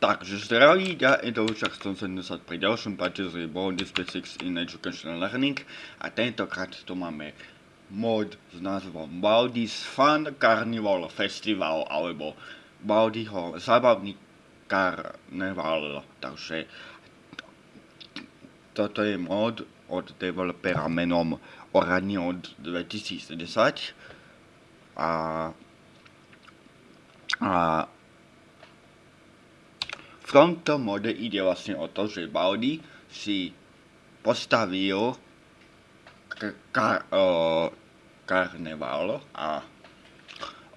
Takže zdraví, ja Edo však 170 pri ďalšom páče z Bond Specifics in Educational Learning a tentokrát tu máme mod s názvom Baldi's Fun Carnival Festival alebo Baldiho zábavný karneval. Takže toto je mod od developera menom Orani od 2010 a, a tomto mode ide vlastne o to, že Baldi si postavil kar, karneval a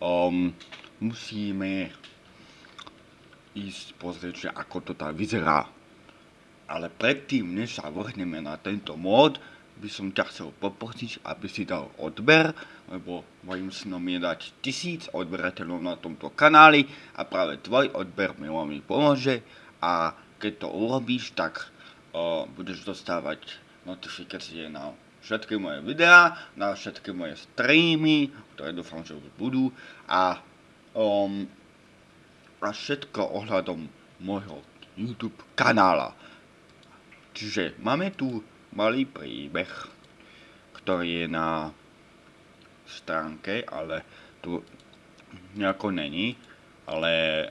um, musíme ísť pozrieť, ako to tam vyzerá. Ale predtým, než sa vrhneme na tento mód, by som ťa chcel poprosiť, aby si dal odber, lebo mojim snom je dať tisíc odberateľov na tomto kanáli a práve tvoj odber mi veľmi pomôže a keď to urobíš, tak uh, budeš dostávať notifikácie na všetky moje videá, na všetky moje streamy, ktoré dúfam, že už budú a, um, a všetko ohľadom môjho YouTube kanála. Čiže máme tu malý príbeh, ktorý je na stránke, ale tu nejako není, ale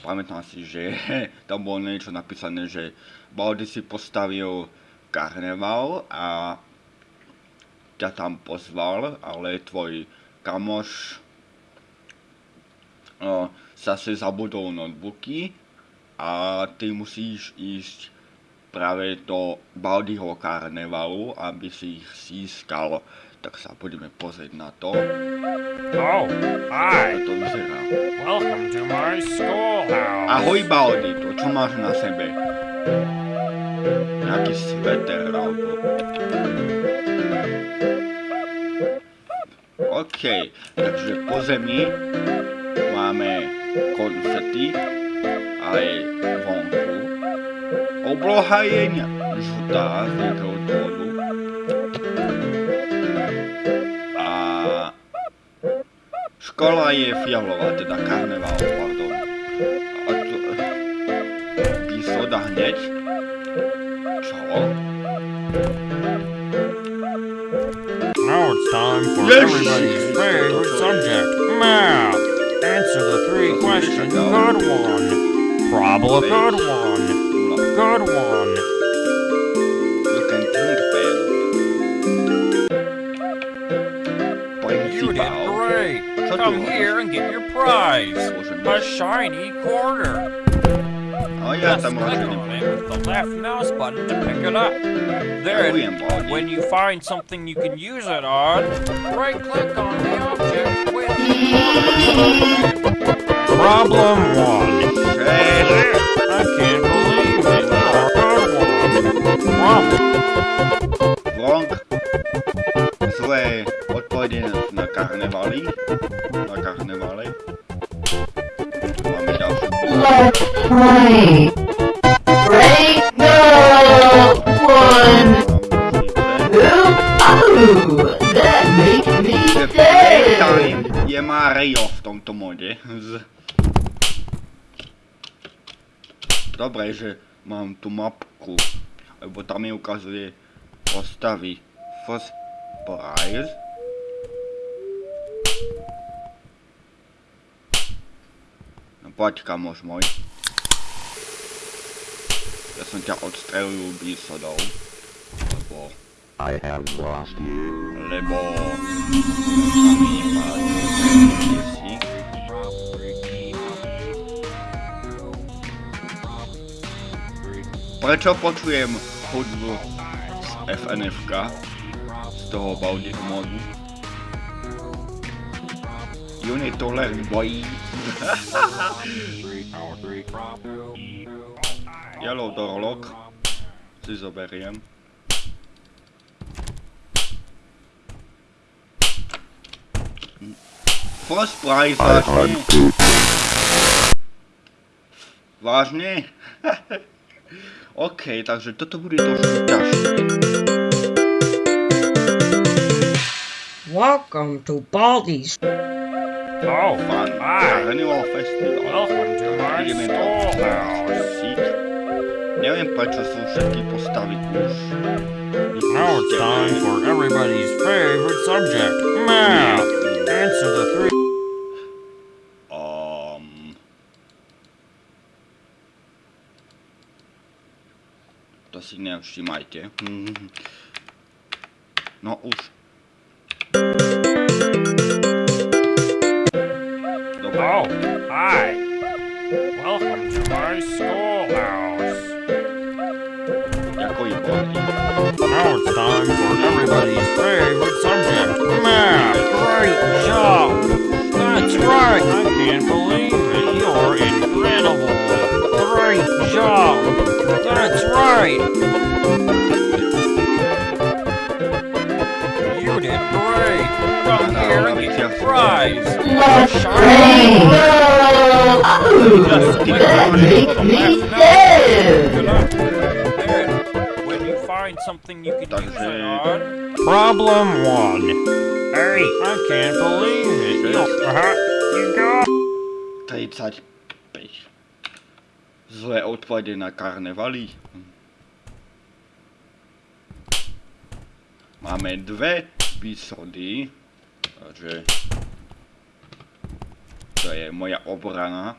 pamätám si, že tam bolo niečo napísané, že Baldi si postavil karneval a ťa tam pozval, ale tvoj kamoš uh, zase zabudol notebooky a ty musíš ísť práve do Baldiho karnevalu, aby si ich získal. Tak sa poďme pozrieť na to. Oh, hi. to vyzerá. Welcome to my schoolhouse. Ahoj Baldi, to čo máš na sebe? Nejaký sveter alebo... OK, takže po zemi máme konfety aj vonku. Obloha je žltá z nejakého dôvodu. A škola je fialová, teda karneval, pardon. A to... Písoda hneď. Čo? Now it's time for everybody's favorite subject, math. Answer the three questions. Good one. Problem. Good one. Good one. Think, Ben. You did great. Come here and get your prize. A shiny quarter. Just click on it with the left mouse button to pick it up. Then, when you find something you can use it on, right click on the object with Problem one. Cześć! I can't believe it. Good Problem. Wrong. Złe odpowiedzi na karnewali. Na karnewale. Mamy dalszy Let's play. Ready? Go! One. That makes me say. Playtime je Mario v tomto mode. Z... Dobre, že mám tu mapku, lebo tam mi ukazuje postavy. First prize. No poď kamoš môj. Ja som ťa odstrelil bísodou. Lebo... I have lost you. Lebo... sa mi nepáči, si. Prečo počujem hudbu z FNFK? Z toho Baldiho modu? Unit to learn, boy. Yellow Dorlok si zoberiem. First prize, I vážne? hunt poop. Vážne? OK, takže toto bude trošku ťažšie. Welcome to Baldi's. Oh, Fun. hi. Carnival Festival. Welcome to my Ideme to schoolhouse. Neviem, prečo sú všetky postavy už Now it's time for everybody's favorite subject. Math. Answer the three. To si nevšimajte. No už. Dobre, Oh, hi. Welcome to my schoolhouse. ako je boli. Now it's time for everybody's favorite subject. Math. Great job. That's right. I can't believe it. You're incredible. Great job. That's right. You did great. Come here and get your prize. Rain. Oh, that makes me sad. When you find something you can use it on. Problem one. Hey, I can't believe it. You, uh-huh. you got 35. Zlé odpovede na karnevaly. Máme dve výsody, takže to je moja obrana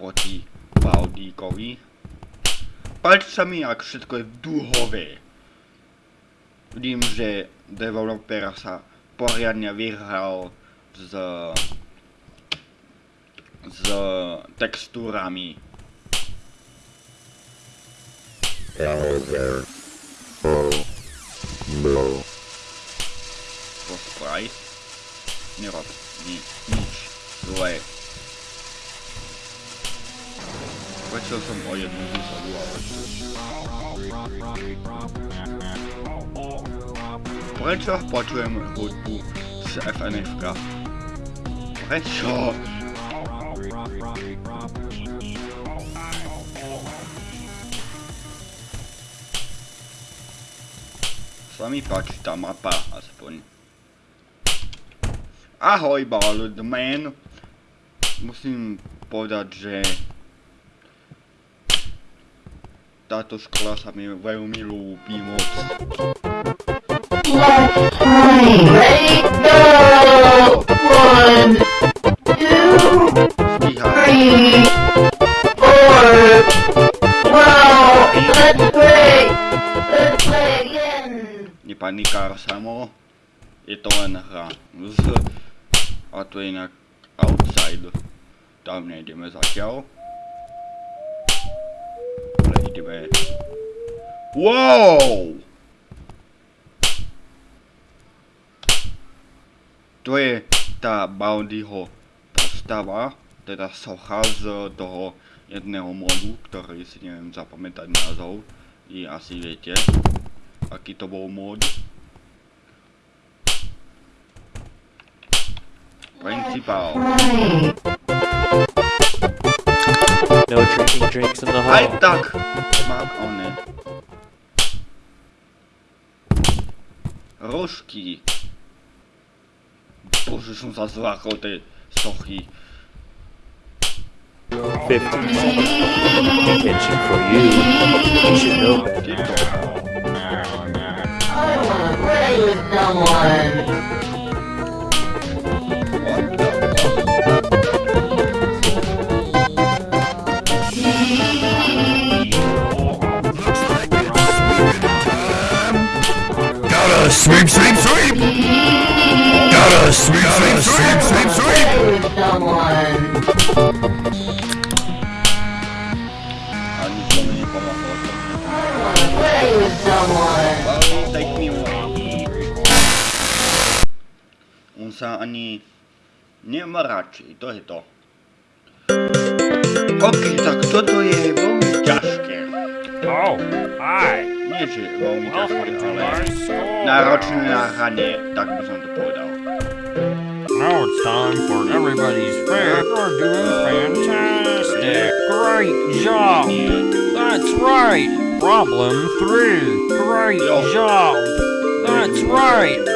proti Baldíkovi. Páči sa mi, ak všetko je duhové. Vidím, že developer sa poriadne vyhral s s textúrami. Hello there. Oh, no. To sprite. Nerob ni, nič zlé. Prečo som o jednu výsadu, ale... Prečo počujem hudbu z FNFK? Prečo? Sa mi páči tá mapa, aspoň. Ahoj, Bald Man. Musím povedať, že táto škola sa mi veľmi ľúbi moc. Last time. Ready? Go. One, two, three, Nepanikár samo. Je to len hra. Z... A to je inak outside. Tam nejdeme zatiaľ. Ale. Wow! To je tá Boundyho postava, teda socha z toho jedného modu, ktorý si neviem zapamätať názov. I asi viete, aký to mod. Principál. Right. No drinking drinks in the hall. tak mám one. Rožky. Bože, som sa zlákol tej sochy. 15 Attention for you. You should know. Play with the fuck? Gotta sweep, sweep, sweep! Gotta sweep, sweep, sweep, sweep, sweep! On sa ani nemračí, to je to. OK, tak toto je veľmi ťažké. Oh, hi. Nie, že veľmi ťažké, Welcome to ale my school. náročné na hranie, tak by som to povedal. Now it's time for everybody's favorite. You're doing fantastic. Great job. That's right. Problem three. Great job. That's right.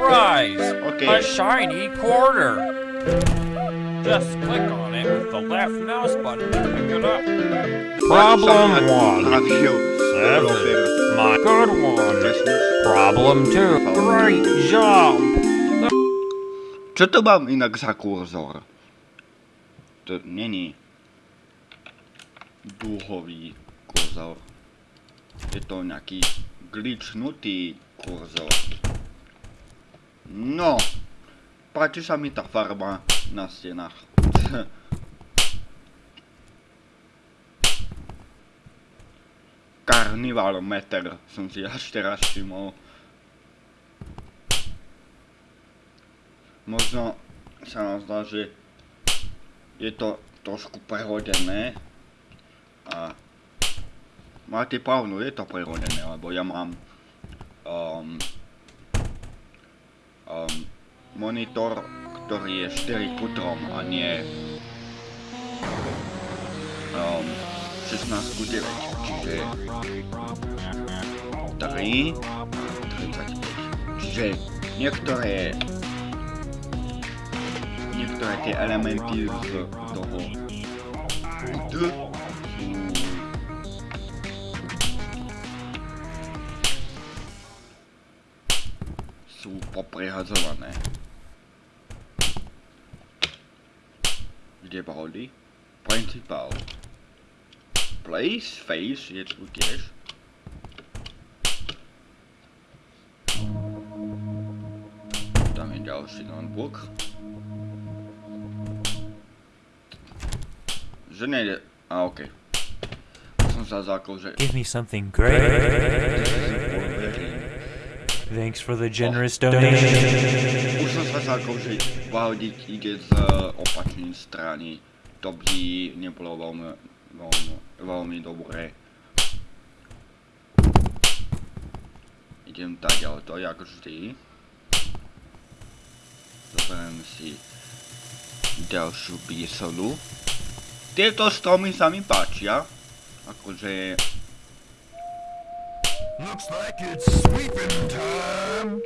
Great. Come here and get your prize. OK, A shiny quarter. Just click on it with the left mouse button to pick it up. Problem one. Seven. My good one. Problem two. Great job. Co to mam inak za kurzor? To není duhový kurzor. Je to nejaký glitchnutý kurzor. No, tá farba na stenách. Carnival meter som si až teraz všimol. Možno sa nám zdá, že je to trošku prehodené a máte pravdu, je to prehodené, lebo ja mám um, um, monitor, ktorý je 4 ku 3 a nie um, 16 ku 9, čiže 3 35, čiže niektoré niektoré tie elementy z toho D poprehadzované. Kde boli? Principal. Place, face je tu tiež. Tam je ďalší notebook. Že nejde... A okej. Som sa zákol, že... Give me something great. Thanks for the generous donation. Už som sa zákol, že vahodiť ide z opačnej strany. To by nebolo veľmi, veľmi, veľmi dobré. Idem tak to jak vždy. Zoberiem si ďalšiu bísolu. Tieto stromy sa mi páčia. Akože... Looks like it's sweeping time.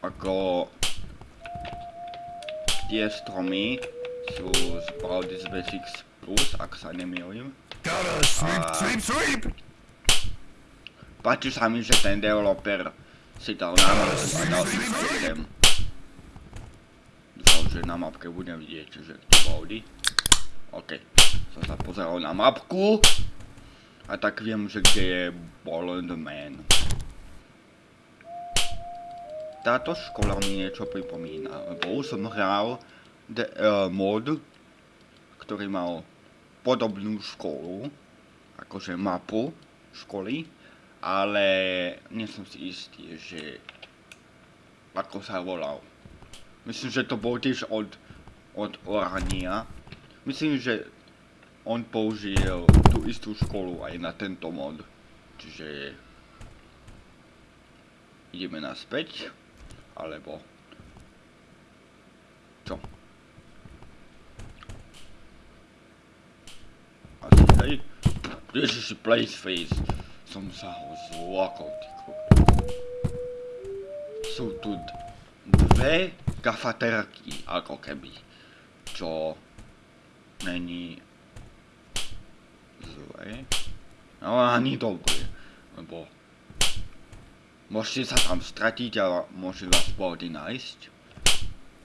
Ako... Tie stromy sú z Baldur's Basics Plus, ak sa nemýlim. Gotta sweep, Ah. sweep, sweep. Páči sa mi, že ten developer si dal na mapke a dal si systém. Dúfam, že na mapke budem vidieť, že kde boli. OK. Som sa pozeral na mapku. A tak viem, že kde je the Man. Táto škola mi niečo pripomína, lebo už som hral de, uh, mod, ktorý mal podobnú školu, akože mapu školy, ale nie som si istý, že ako sa volal. Myslím, že to bol tiež od, od Orania. Myslím, že on použil tú istú školu aj na tento mod. Čiže ideme naspäť, alebo čo? Asi hej. Ježiši, place face. Som sa ho zlakol, ty Sú tu dve kafaterky, ako keby. Čo není zlé. No ani dobré, lebo môžete sa tam stratiť a môže vás body nájsť.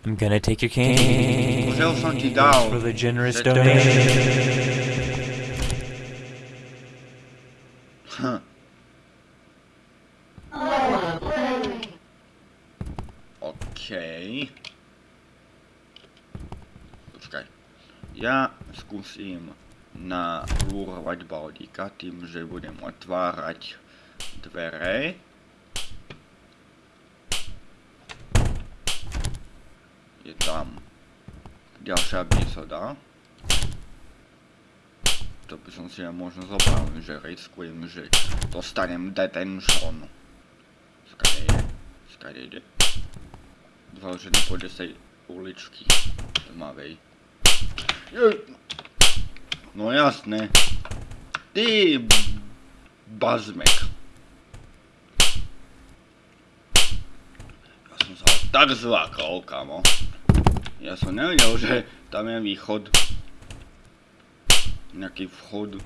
I'm gonna take your candy. Pozrel som ti Thanks dal. for the generous že to- donation. Hm. Okej. Počkaj. Ja skúsim nalúrovať Baldika tým, že budem otvárať dvere. Je tam ďalšia bisoda. To by som si ja možno zobral, že riskujem, že dostanem detention. Skade je? Skade ide? Dúfam, že nepôjde z tej uličky tmavej. No jasné. Ty bazmek. Ja som sa tak zlákol, kamo. Ja som nevedel, že tam je východ. Nejaký vchod.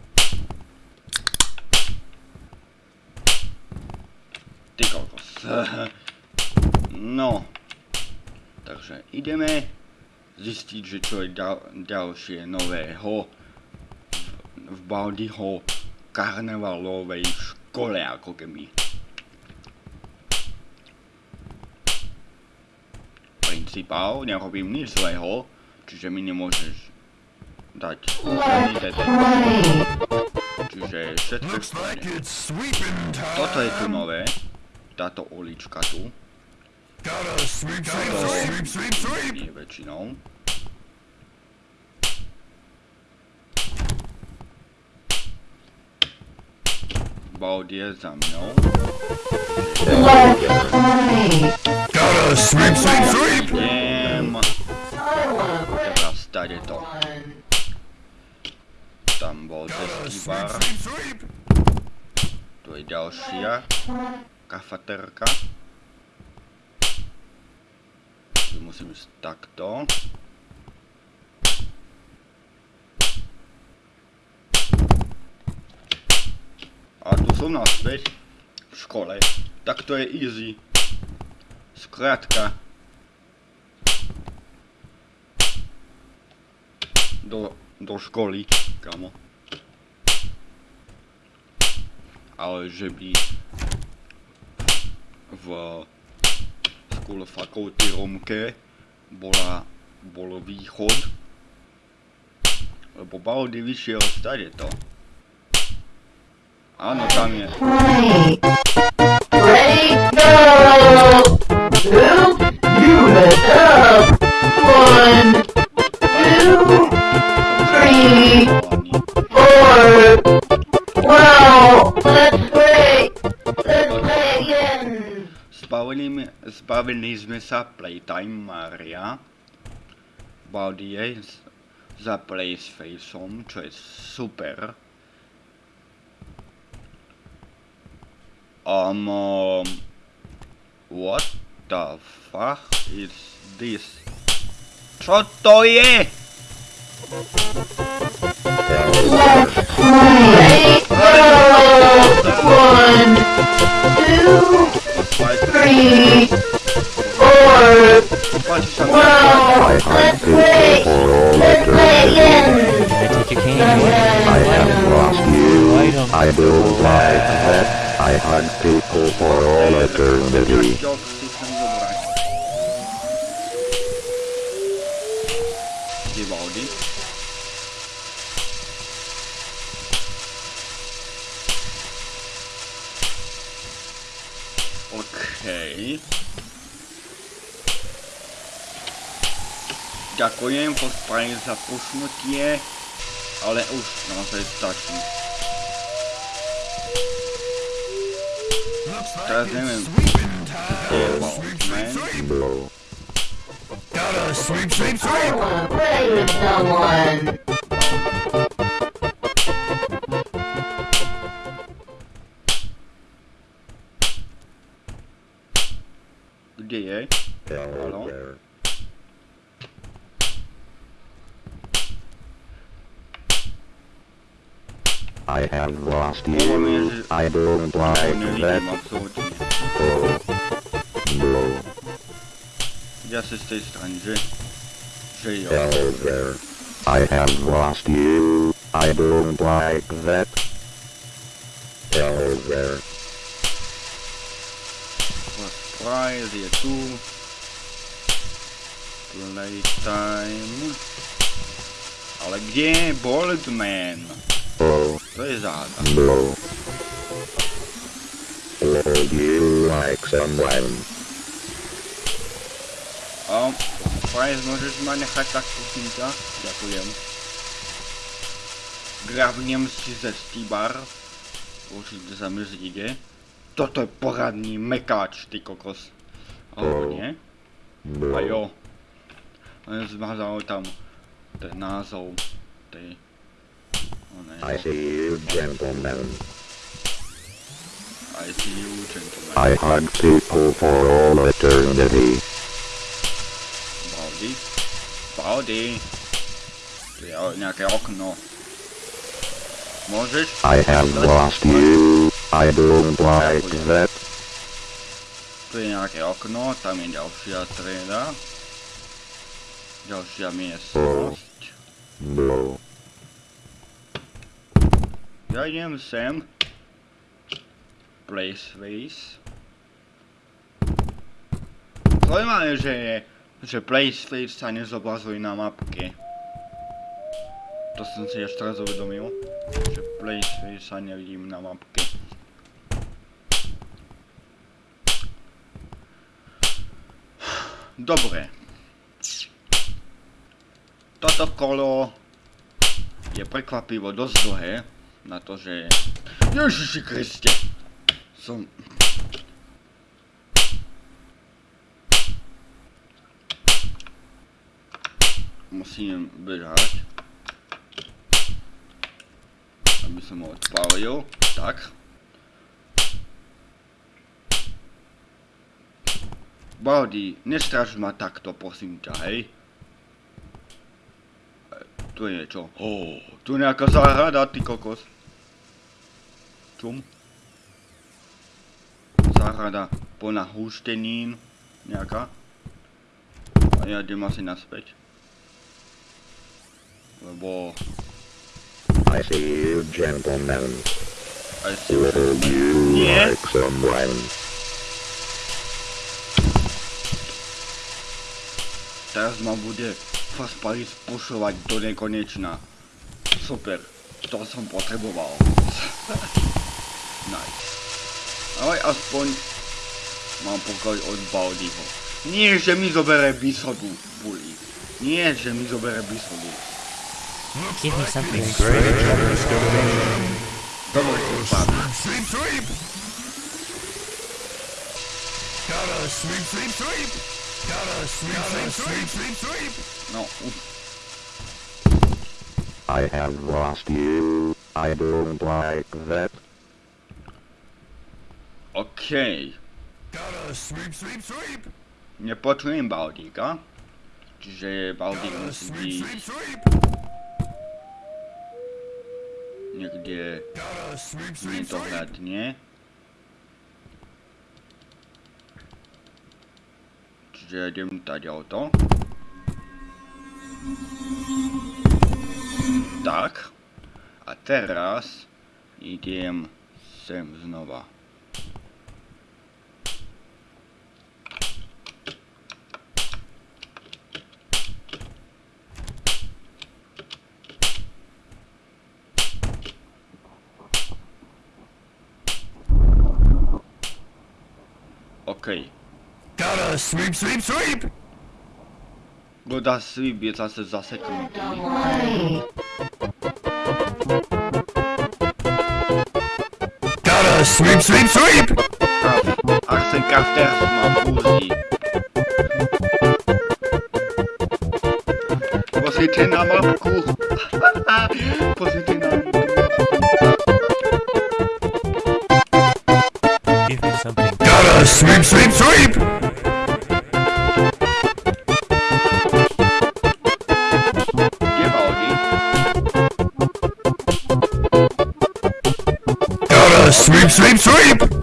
Ty kokos. No. Takže ideme zistiť, že čo je ďal, ďalšie nového v, Baldiho karnevalovej škole, ako keby. Principál, nerobím nič zlého, čiže mi nemôžeš dať. Čiže všetko. Toto je tu nové, táto ulička tu, sweep. nie väčšinou. Baud je za mnou. Gotta sweep, sweep, sweep. Idem. Teraz tady to. Tam bol český bar. Tu je ďalšia kafaterka. Tu musím ísť takto. A tu som naspäť v škole. Tak to je easy. Skrátka. Do, do školy, kamo ale že by v School fakulty Romke bola, bol východ, lebo Baldy vyšiel stade to. Áno, tam je. Right. Ready, go! Two, you head up. One, two, three, four. Wow, let's play. Let's play again. Zbavili, zbavili sme sa Playtime Maria. Z- za Playfaceom, čo je super. Um, um, what the fuck is this? Čo to je? Ready! One, two, three, four. Páči sa mi. Wow, let's play. Let's play again. I take your candy. I have lost you. I don't like that. I hunt people for all eternity. Vivaldi. Okej. Ďakujem pospravím za pušnutie, ale už naozaj stačí. Looks like Teraz neviem. it's sweeping time. Jebal, Sweep, sweep, man. sweep. Blow. Gotta sweep, sweep, I sweep. wanna play with someone. Have lost you. I don't like that. Blow. Blow. Ja z tej? Že jo. Hello there. I have lost you. I don't like that. Hello there. First prize je tu. Playtime. Ale je Boldman? Oh, Záda. blow. Would you like someone? A prize môžeš ma nechať tak ťa? Ďakujem. Grabnem si ze Stibar. Určite sa mi zíde. Toto je poradný mekáč, ty kokos. Alebo nie? A Blow. jo. Zmazal tam ten názov tej... I see you, gentlemen. I see you, gentlemen. I hug people for all eternity. Baldi. Je o- nejaké okno. Môžeš? I have lost you. I don't like that. Tu je nejaké okno, tam je ďalšia trieda. Ďalšia miestnosť. No. Ja idem sem. Place face. Zaujímavé, že je, že place face sa nezobrazuje na mapke. To som si až teraz uvedomil. Že place face sa nevidím na mapke. Dobre. Toto kolo je prekvapivo dosť dlhé na to, že... Ježiši Kriste! Som... Musím bežať. Aby som ho odpálil. Tak. Baldi, nestraž ma takto, prosím ťa, hej? E, Tu je čo? Oh, tu je nejaká záhrada, ty kokos. Čum? Záhrada plná húštenín. Nejaká. A ja idem asi naspäť. Lebo... I see you, gentlemen. Aj si Will you Nie. like some wine? Teraz ma bude Fast Paris pušovať do nekonečna. Super. To som potreboval. nice. Ale aspoň mám pokoj od Baldiho. Nie, že mi zobere bisodu, bully. Nie, že mi zobere bisodu. Give me something great. Dobre, spadne. Sweep, sweep! Gotta sweep, sweep, sweep! Gotta sweep, sweep, sweep, sweep, sweep! No, uf. I have lost you. I don't like that. Okej. Gotta sweep, sweep, sweep! Nepočujem Baldíka. Čiže Baldík Gotta musí sweep, byť sweep, sweep! niekde Gotta sweep, sweep, sweep! nedohľadne. Čiže idem tady to. Tak. A teraz idem sem znova. OK. Gotta sweep, sweep, sweep! Voda sweep je zase zaseknutý. Gotta sweep, sweep, sweep! Kaf. Arsen Kafter ma fúzi. Pozrite na mapku. Pozrite na mapku. Give me something. Gotta sweep, sweep, sweep! Sweep,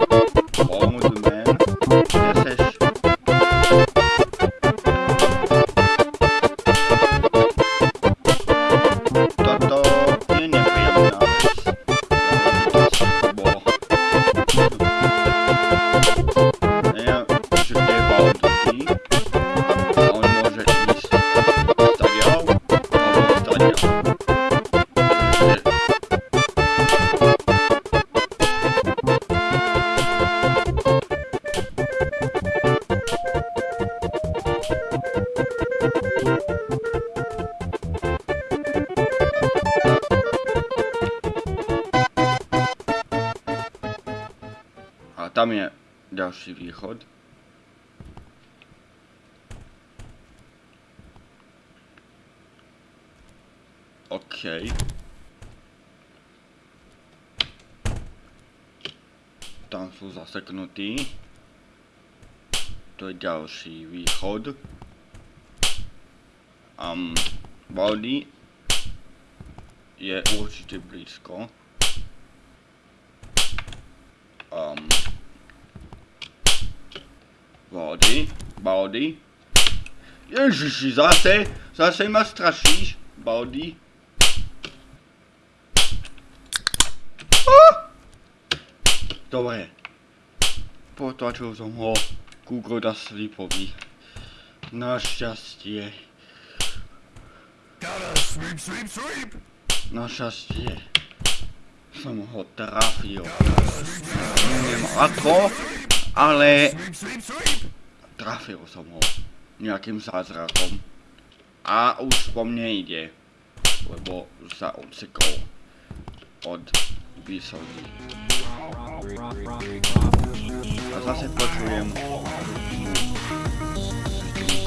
tam je ďalší východ. OK. Tam sú zaseknutí. To je ďalší východ. um, vody je určite blízko. Um, vody, vody. Ježiši, zase, zase ma strašíš, vody. Dobre. Potlačil som ho ku Goda Slipovi. Našťastie. Našťastie. Som ho trafil. Neviem ako, ale. Trafil som ho. Nejakým zázrakom. A už po mne ide. Lebo sa odsekol. Od výsady. A zase počujem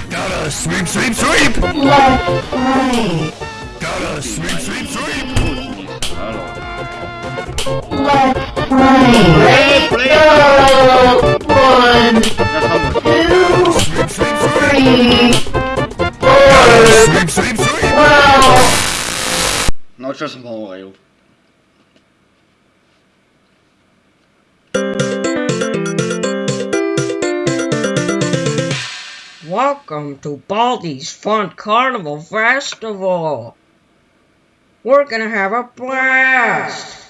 Gotta sweep, sweep, sweep. Gotta sweep, sweep, sweep. Halo. left, right. Play, sweep, sweep. Sweep. Wow. No čo som hovoril? Welcome to Baldi's Fun Carnival Festival. We're gonna have a blast.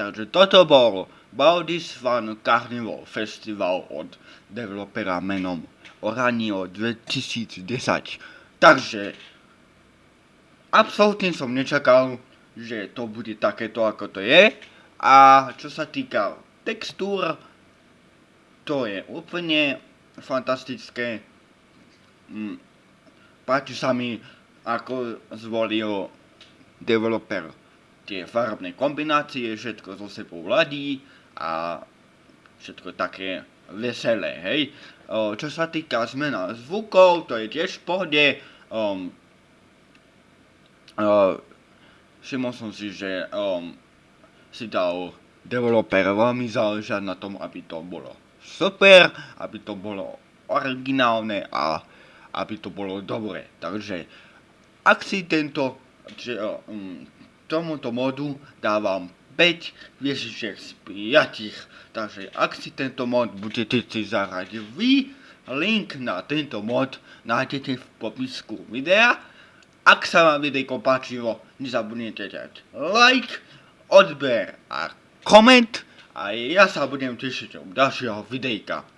Takže toto bol Baldi's Fun Carnival Festival od developera menom Oranio 2010. Takže absolútne som nečakal, že to bude takéto ako to je. A čo sa týka textúr, to je úplne fantastické. Mm, Páči sa mi, ako zvolil developer tie farebné kombinácie, všetko zo sebou ladí a všetko také veselé, hej. Čo sa týka zmena zvukov, to je tiež v pohode. Všimol som si, že si dal developer veľmi záležať na tom, aby to bolo super, aby to bolo originálne a aby to bolo dobre. Takže ak si tento, tomuto modu dávam 5 hviezdičiek z 5. Takže ak si tento mod budete si zahrať vy, link na tento mod nájdete v popisku videa. Ak sa vám videjko páčilo, nezabudnite dať like, odber a koment a ja sa budem tešiť od ďalšieho videjka.